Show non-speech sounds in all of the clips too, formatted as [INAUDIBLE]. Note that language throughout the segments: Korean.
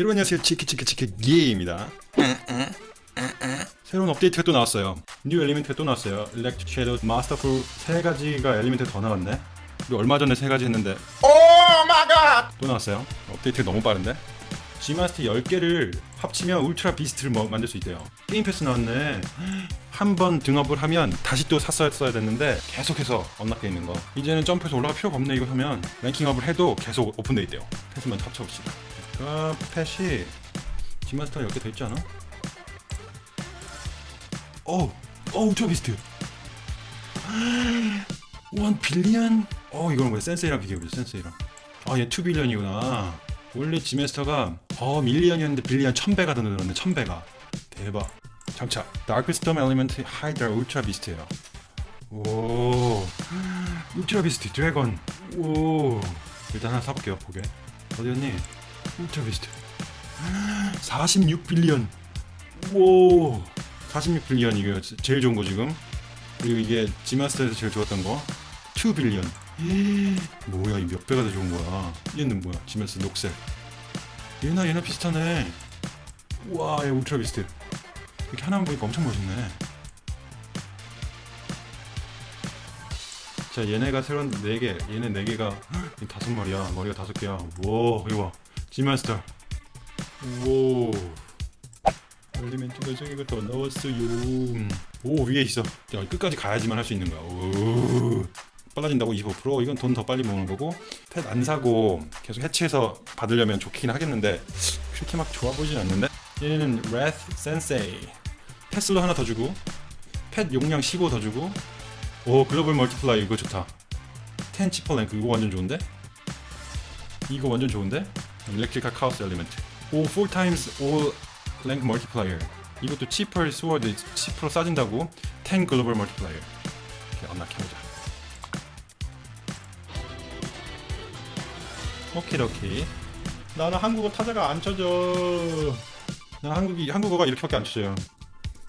여러분 안녕하세요 치키치키치키 기입니다. 새로운 업데이트가 또 나왔어요. new element가 또 나왔어요. electric shadow masterful 세 가지가 element가 더 나왔네. 우리 얼마 전에 세 가지 했는데 oh my god! 또 나왔어요. 업데이트가 너무 빠른데? Z-Master 10개를 합치면 Ultra Beast를 뭐 만들 수 있대요. game pass 나왔네. 한 번 등업을 하면 다시 또 샀어야 됐는데 계속해서 unlock돼 있는 거. 이제는 점프해서 올라갈 필요가 없네 이거 하면. ranking up을 해도 계속 오픈돼 있대요. 패스 먼저 합쳐봅시다 아 펫이 Z-Master가 10개 더 있지 않아? 어우 어 Ultra Beast 1 billion? 어 이거는 뭐야? Sensei랑 비교해보자 Sensei랑. 아 얘 2 billion이구나. 원래 Z-Master가 어 million이었는데 billion 1000배가 더 늘었네 1000배가. 대박. 장착 dark storm element hydra Ultra Beast예요. 오. [GASPS] Ultra Beast dragon. 오. 일단 하나 사볼게요 보게. 어디였니 Ultra Beast 46 billion. 오 46 billion 이게 제일 좋은 거 지금. 그리고 이게 Z-Master에서 제일 좋았던 거 2 billion. 뭐야 이 몇 배가 더 좋은 거야. 얘는 뭐야? Z-Master 녹색. 얘나 얘나 비슷하네. 우와 얘 Ultra Beast. 이렇게 하나만 보니까 엄청 멋있네. 자 얘네가 새로운 4개. 얘네 4개가 다섯 마리야. 머리가 다섯 개야. 와 이거 봐 Z-Master. 오. element가 저기가 더 나왔어요. 오 위에 있어. 야, 끝까지 가야지만 할 수 있는 거야. 오. 빨라진다고 25% 이건 돈 더 빨리 모으는 거고. pet 안 사고 계속 해치해서 받으려면 좋긴 하겠는데 그렇게 막 좋아 보이진 않는데? 얘는 레스 Sensei pet slot 하나 더 주고 pet 용량 15 더 주고. 오 global multiply 이거 좋다. ten cheaper rank 이거 완전 좋은데? 이거 완전 좋은데 Electral Chaos element 오 4 times all rank multiplier 이것도 cheaper sword 10% 싸진다고 10 global multiplier 이렇게 unlock해보자. 오케이 오케이 나는 한국어 타자가 안 쳐져. 나 한국이 한국어가 이렇게밖에 안 쳐져요.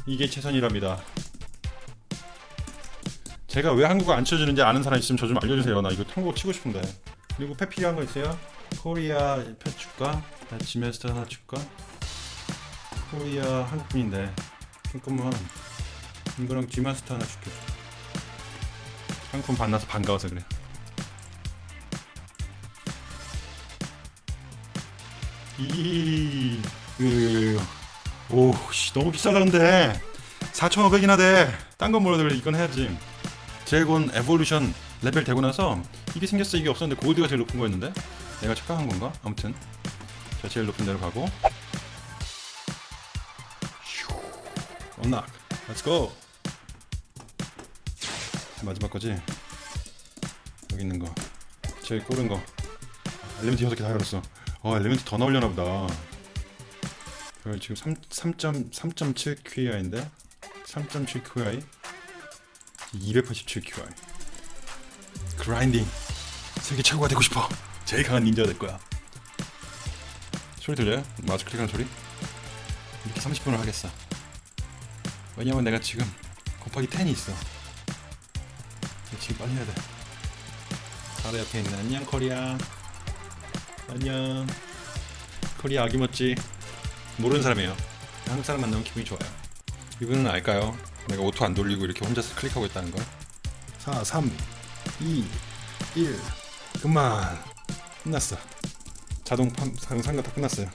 이게 최선이랍니다. 제가 왜 한국어 안 쳐주는지 아는 사람 있으면 저 좀 알려주세요. 나 이거 한국어 치고 싶은데. 그리고 펫 필요한 거 있어요? 코리아 펫 줄까? 지메스터 하나 줄까? 코리아 한국인인데 잠깐만 이거랑 G마스터 하나 줄게. 상품 만나서 반가워서 그래. 이 오 씨 너무 비싸다는데 4,500이나 돼 딴 건 몰라도 이건 해야지. dragon evolution 레벨 되고 나서 이게 생겼어. 이게 없었는데 골드가 제일 높은 거였는데 내가 착각한 건가? 아무튼. 자 제일 높은 데로 가고. unlock let's go 마지막 거지? 여기 있는 거. 제일 꼬른 거. 엘리멘트 6개 다 열었어. 어 엘리멘트 더 나오려나 보다. 그 지금 3.3.7 QI인데? 3.7 QI 287 QI 그라인딩. 세계 최고가 되고 싶어 제일 강한 닌자가 될 거야. 소리 들려요? 마우스 클릭하는 소리? 이렇게 30분을 하겠어. 왜냐면 내가 지금 곱하기 10이 있어. 지금 빨리 해야 돼. 바로 옆에 있는 안녕 코리아. 안녕. 코리아 아기멋지. 모르는 사람이에요. 한국 사람 만나면 기분이 좋아요. 이분은 알까요? 내가 auto 안 돌리고 이렇게 혼자서 클릭하고 있다는 걸. 4, 3, 2, 1 그만 끝났어. 자동 상가 다 끝났어요.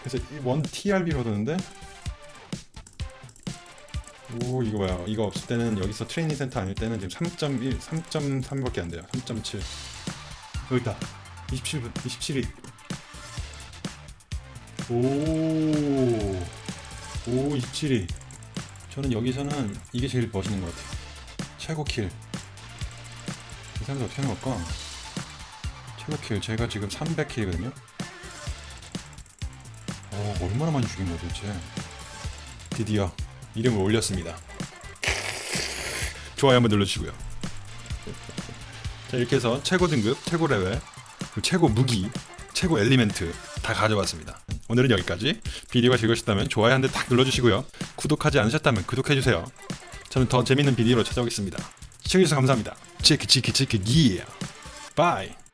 그래서 1 TRB로 얻었는데? 오 이거 봐요. 이거 없을 때는 여기서 트레이닝 센터 아닐 때는 지금 3.1 3.3밖에 안 돼요. 3.7 여기 있다. 27분 27위 오오 27위 저는 여기서는 이게 제일 멋있는 것 같아요. 최고 킬이 사람들 어떻게 하는 걸까 최고 kill. 제가 지금 300 kill이거든요. 어 얼마나 많이 죽인 거야 도대체? 드디어 이름을 올렸습니다. 좋아요 한번 눌러주시고요. 자 이렇게 해서 최고 등급, 최고 레벨, 최고 무기, 최고 element 다 가져왔습니다. 오늘은 여기까지. 비디오가 즐거우셨다면 좋아요 한대딱 눌러주시고요. 구독하지 않으셨다면 구독해주세요. 저는 더 재밌는 비디오로 찾아오겠습니다. 시청해주셔서 감사합니다. 치키 치키 치키 기 바이